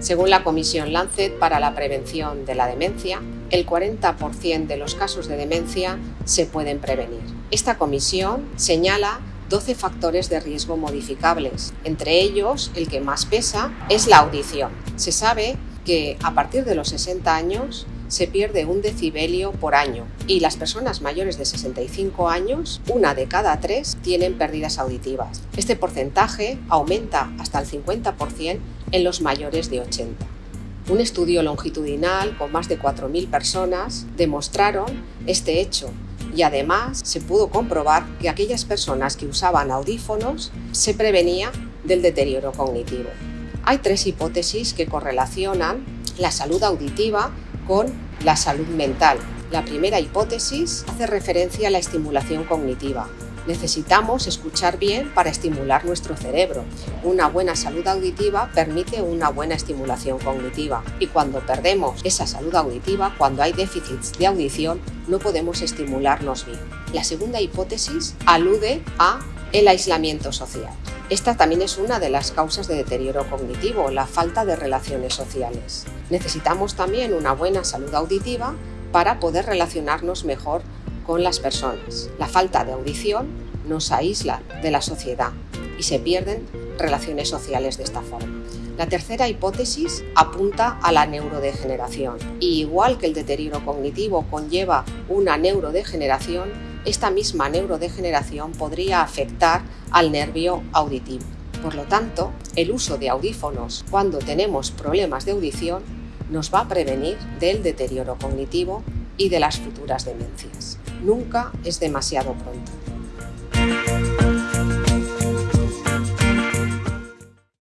Según la Comisión Lancet para la Prevención de la Demencia, el 40% de los casos de demencia se pueden prevenir. Esta comisión señala 12 factores de riesgo modificables. Entre ellos, el que más pesa es la audición. Se sabe que a partir de los 60 años se pierde un decibelio por año y las personas mayores de 65 años, una de cada tres, tienen pérdidas auditivas. Este porcentaje aumenta hasta el 50% en los mayores de 80. Un estudio longitudinal con más de 4.000 personas demostraron este hecho y además se pudo comprobar que aquellas personas que usaban audífonos se prevenía del deterioro cognitivo. Hay tres hipótesis que correlacionan la salud auditiva con la salud mental. La primera hipótesis hace referencia a la estimulación cognitiva. Necesitamos escuchar bien para estimular nuestro cerebro. Una buena salud auditiva permite una buena estimulación cognitiva y cuando perdemos esa salud auditiva, cuando hay déficits de audición, no podemos estimularnos bien. La segunda hipótesis alude a el aislamiento social. Esta también es una de las causas de deterioro cognitivo, la falta de relaciones sociales. Necesitamos también una buena salud auditiva para poder relacionarnos mejor con las personas. La falta de audición nos aísla de la sociedad y se pierden relaciones sociales de esta forma. La tercera hipótesis apunta a la neurodegeneración. Y igual que el deterioro cognitivo conlleva una neurodegeneración, esta misma neurodegeneración podría afectar al nervio auditivo. Por lo tanto, el uso de audífonos cuando tenemos problemas de audición nos va a prevenir del deterioro cognitivo y de las futuras demencias. Nunca es demasiado pronto.